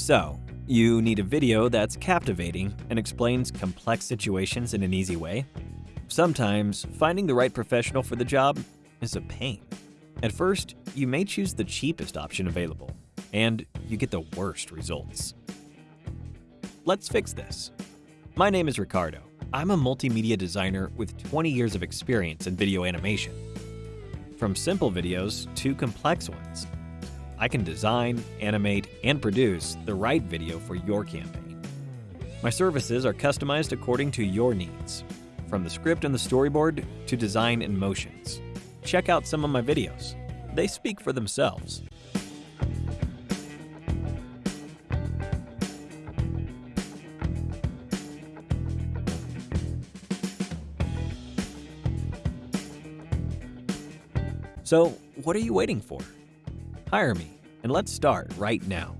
So, you need a video that's captivating and explains complex situations in an easy way? Sometimes, finding the right professional for the job is a pain. At first, you may choose the cheapest option available, and you get the worst results. Let's fix this. My name is Ricardo. I'm a multimedia designer with 20 years of experience in video animation. From simple videos to complex ones, I can design, animate, and produce the right video for your campaign. My services are customized according to your needs, from the script and the storyboard to design and motions. Check out some of my videos. They speak for themselves. So, what are you waiting for? Hire me, and let's start right now.